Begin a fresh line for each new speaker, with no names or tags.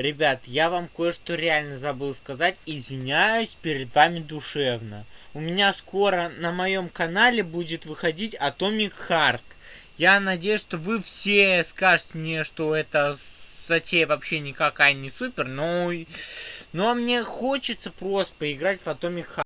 Ребят, я вам кое-что реально забыл сказать. Извиняюсь перед вами душевно. У меня скоро на моем канале будет выходить Atomic Heart. Я надеюсь, что вы все скажете мне, что это затея вообще никакая не супер, но, но мне хочется просто поиграть в Atomic Heart.